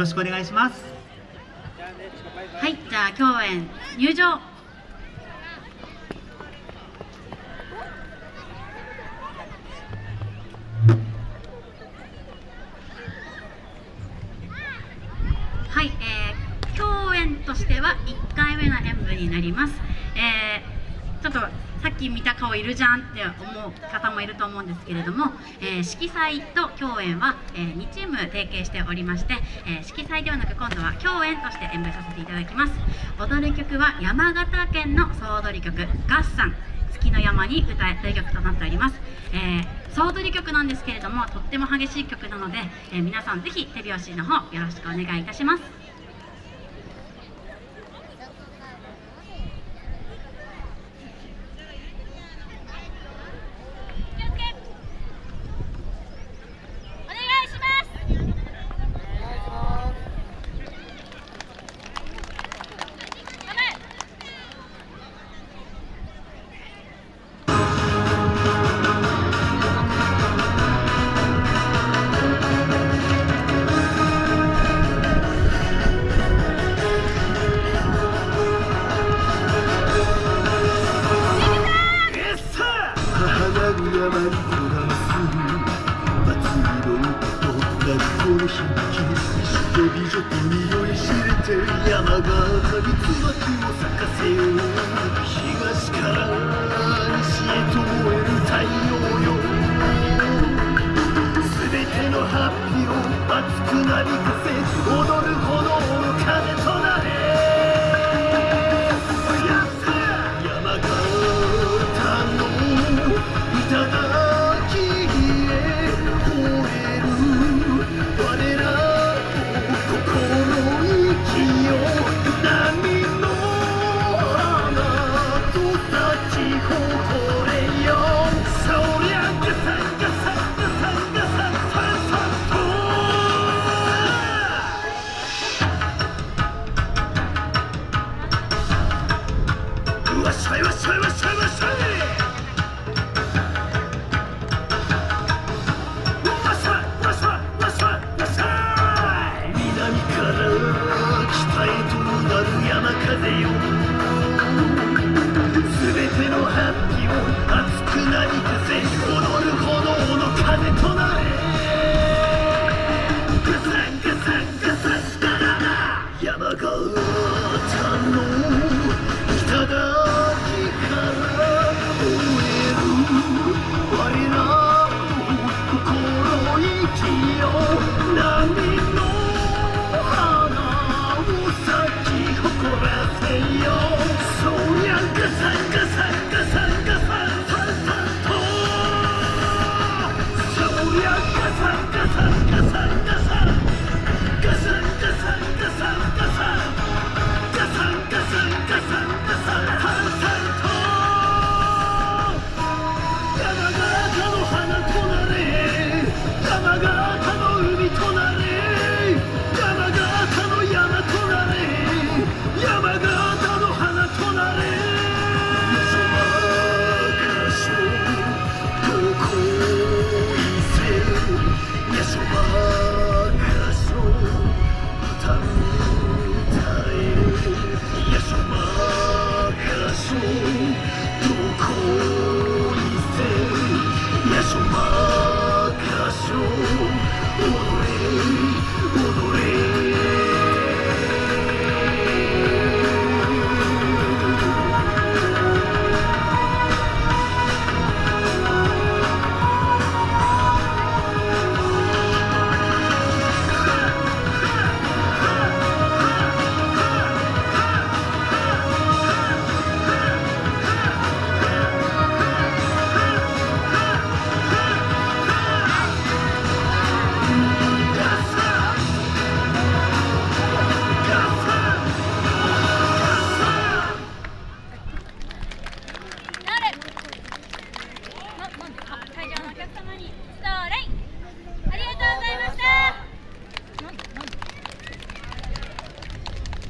ろしくお願いします。はいじゃあ共演入場はい、えー、共演としては1回目の演舞になります、えー、ちょっとさっき見た顔いるじゃんって思う方もいると思うんですけれども、えー、色彩と共演は、えー、2チーム提携しておりまして、えー、色彩ではなく今度は共演として演舞させていただきます。踊る曲は山形県の総踊り曲「合算月の山に歌え」という曲となっております、えー、総踊り曲なんですけれどもとっても激しい曲なので、え、皆さんぜひ手拍子の方よろしくお願いいたします。匂い知れて山がに椿を咲かせよう東から西へと燃える太陽よ。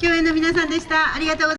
共演の皆さんでした。ありがとうございました。